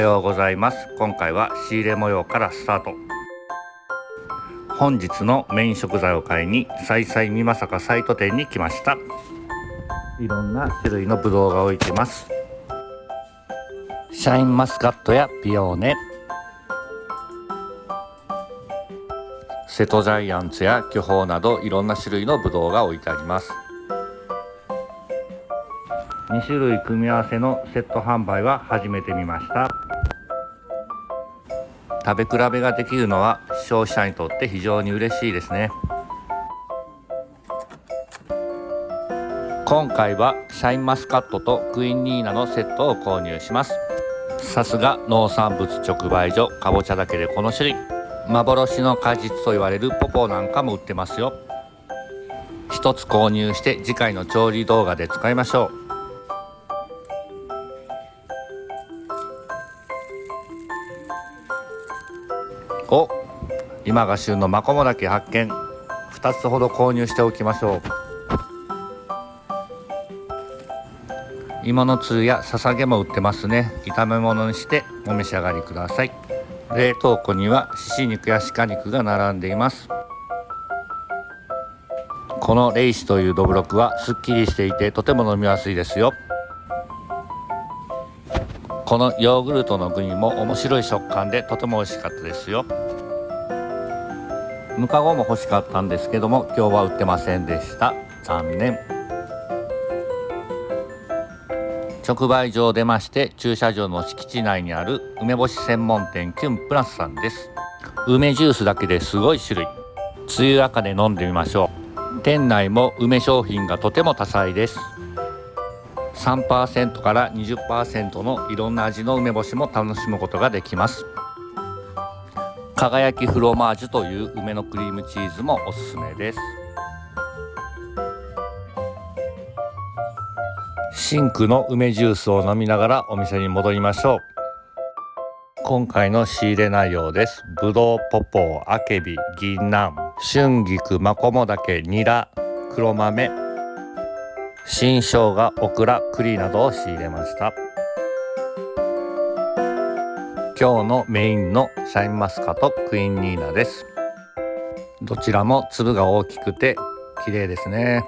ようございます。今回は仕入れ模様からスタート。本日のメイン食材を買いにさいさいみまさかサイト店に来ました。いろんな種類のブドウが置いてます。シャインマスカットやピオーネ。瀬戸ジャイアンツや巨峰などいろんな種類のブドウが置いてあります。2種類組み合わせのセット販売は初めて見ました。食べ比べができるのは消費者にとって非常に嬉しいですね。今回はシャインマスカットとクイーンニーナのセットを購入します。さすが農産物直売所かぼちゃだけでこの種類。幻の果実と言われるポポなんかも売ってますよ。一つ購入して次回の調理動画で使いましょう。お今が旬のマコモダケ発見。2つほど購入しておきましょう。芋のつるやささげも売ってますね。炒め物にしてお召し上がりください。冷凍庫にはしし肉や鹿肉が並んでいます。このレイシというどぶろくはすっきりしていてとても飲みやすいですよ。このヨーグルトの具にも面白い食感でとても美味しかったですよ。ムカゴも欲しかったんですけども今日は売ってませんでした。残念。直売所を出まして駐車場の敷地内にある梅干し専門店キュンプラスさんです。梅ジュースだけですごい種類。梅雨赤で飲んでみましょう。店内も梅商品がとても多彩です。3%から20%のいろんな味の梅干しも楽しむことができます。輝きフロマージュという梅のクリームチーズもおすすめです。シンクの梅ジュースを飲みながらお店に戻りましょう。今回の仕入れ内容です。ぶどうポポーあけび銀杏春菊マコモダケニラ黒豆新生姜オクラ栗などを仕入れました。今日のメインのシャインマスカとクイーンニーナです。どちらも粒が大きくて綺麗ですね。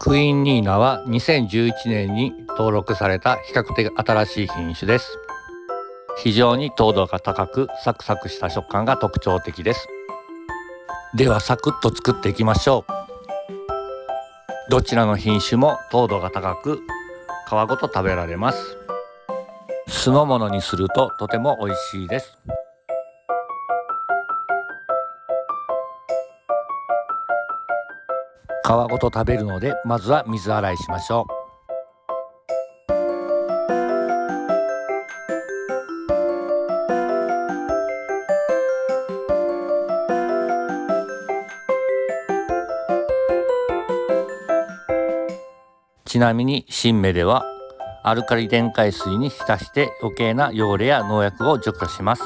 クイーンニーナは2011年に登録された比較的新しい品種です。非常に糖度が高くサクサクした食感が特徴的です。ではサクッと作っていきましょう。どちらの品種も糖度が高く皮ごと食べられます。酢の物にするととても美味しいです。皮ごと食べるのでまずは水洗いしましょう。ちなみに新芽ではアルカリ電解水に浸して余計な汚れや農薬を除去します。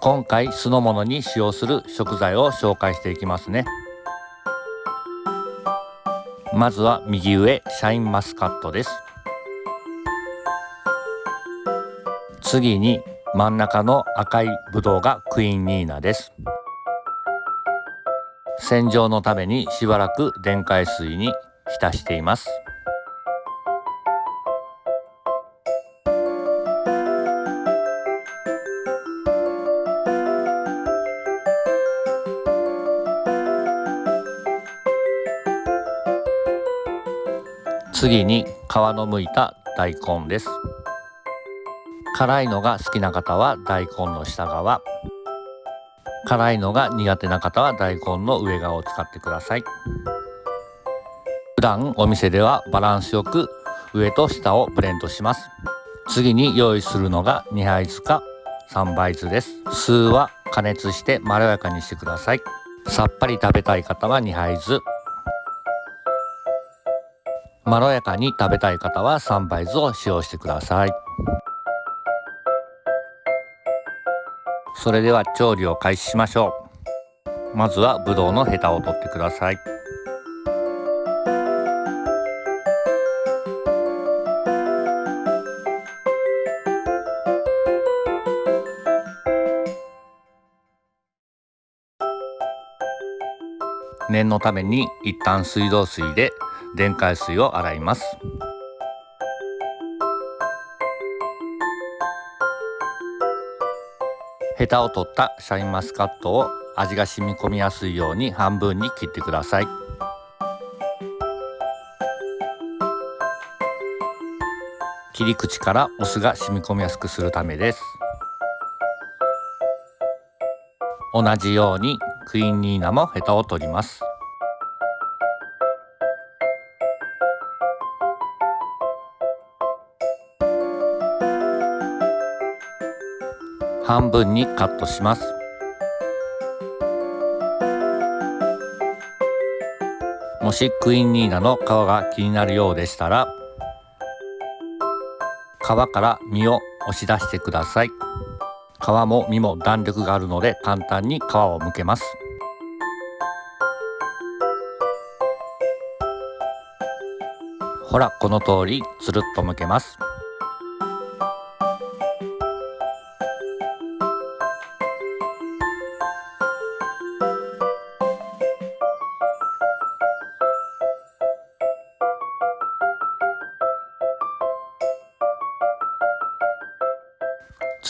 今回酢の物に使用する食材を紹介していきますね。まずは右上シャインマスカットです。次に真ん中の赤いブドウがクイーンニーナです。洗浄のためにしばらく電解水に浸しています。次に皮のむいた大根です。辛いのが好きな方は大根の下側。辛いのが苦手な方は大根の上側を使ってください。普段お店ではバランスよく上と下をブレンドします。次に用意するのが2杯酢か3杯酢です。酢は加熱してまろやかにしてください。さっぱり食べたい方は2杯酢まろやかに食べたい方は3杯酢を使用してください。それでは調理を開始しましょう。まずはぶどうのヘタを取ってください。念のために一旦水道水で電解水を洗います。ヘタを取ったシャインマスカットを味が染み込みやすいように半分に切ってください。切り口からお酢が染み込みやすくするためです。同じようにクイーンニーナもヘタを取ります。半分にカットします。もしクイーンニーナの皮が気になるようでしたら皮から実を押し出してください。皮も実も弾力があるので簡単に皮を剥けます。ほらこの通りつるっと剥けます。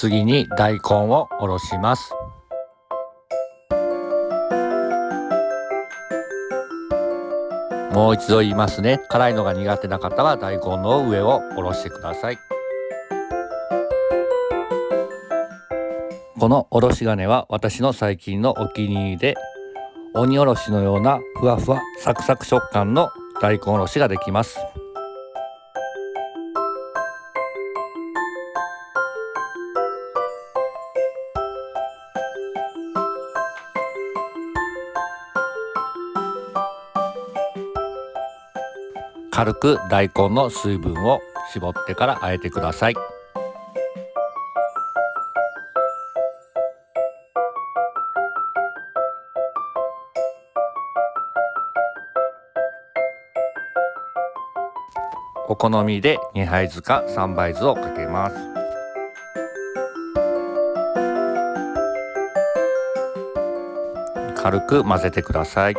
次に大根をおろします。もう一度言いますね。辛いのが苦手な方は大根の上をおろしてください。このおろし金は私の最近のお気に入りで鬼おろしのようなふわふわサクサク食感の大根おろしができます。軽く大根の水分を絞ってから和えてください。お好みで2杯酢か3杯酢をかけます。軽く混ぜてください。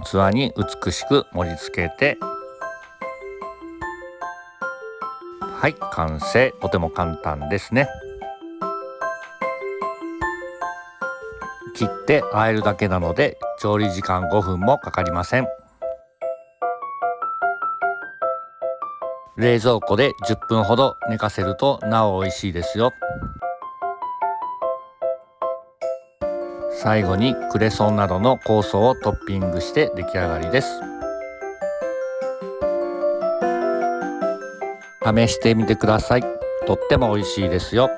器に美しく盛り付けて。はい完成。とても簡単ですね。切って和えるだけなので調理時間5分もかかりません。冷蔵庫で10分ほど寝かせるとなお美味しいですよ。最後にクレソンなどの酵素をトッピングして出来上がりです。試してみてください。とっても美味しいですよ。